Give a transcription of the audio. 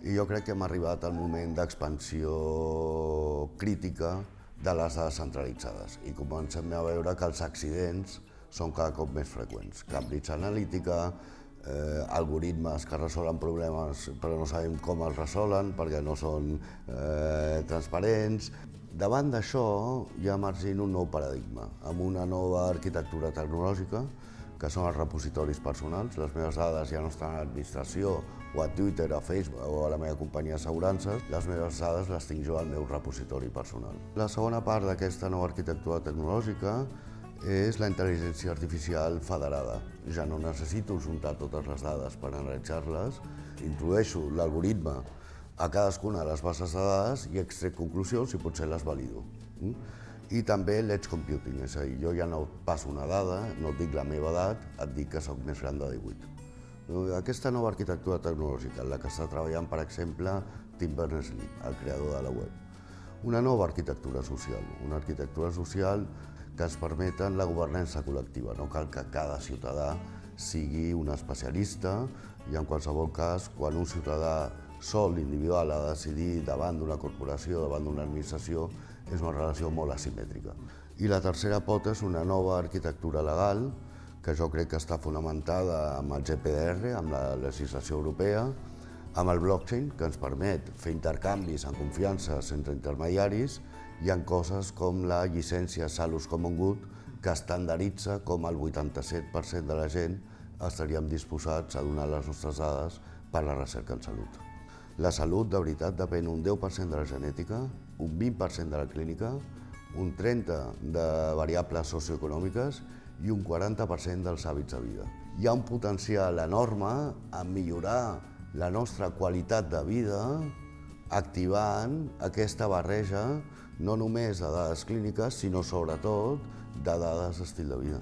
I jo crec que hem arribat al moment d'expansió crítica de les dades centralitzades i comencem a veure que els accidents són cada cop més freqüents. Cambridge Analytica, eh, algoritmes que resolen problemes però no sabem com els resolen perquè no són eh, transparents. Davant d'això hi ha emergint un nou paradigma, amb una nova arquitectura tecnològica, que són els repositoris personals. Les meves dades ja no estan a l'administració o a Twitter, a Facebook o a la meva companyia d'assegurances, les meves dades les tinc jo al meu repositori personal. La segona part d'aquesta nova arquitectura tecnològica és la intel·ligència artificial federada. Ja no necessito juntar totes les dades per analitzar-les, introdueixo l'algoritme a cadascuna de les bases de dades i extrec conclusions i potser les valido. Mm? I també l'edge computing, és a dir, jo ja no passo una dada, no et dic la meva edat, et dic que sóc més gran de 18. Aquesta nova arquitectura tecnològica la que està treballant, per exemple, Tim Berners-Lee, el creador de la web. Una nova arquitectura social, una arquitectura social que ens permeten la governança col·lectiva. No cal que cada ciutadà sigui un especialista i en qualsevol cas, quan un ciutadà sol, individual, ha de decidir davant d'una corporació, davant d'una administració, és una relació molt asimètrica. I la tercera pota és una nova arquitectura legal que jo crec que està fonamentada amb el GPDR, amb la legislació europea, amb el blockchain, que ens permet fer intercanvis en confiança entre intermediaris, hi ha coses com la llicència Salus Common Good que estandaritza com el 87% de la gent estaríem disposats a donar les nostres dades per la recerca en salut. La salut, de veritat, depèn un 10% de la genètica, un 20% de la clínica, un 30% de variables socioeconòmiques i un 40% dels hàbits de vida. Hi ha un potencial enorme en millorar la nostra qualitat de vida activant aquesta barreja no només de dades clíniques, sinó sobretot de dades d'estil de vida.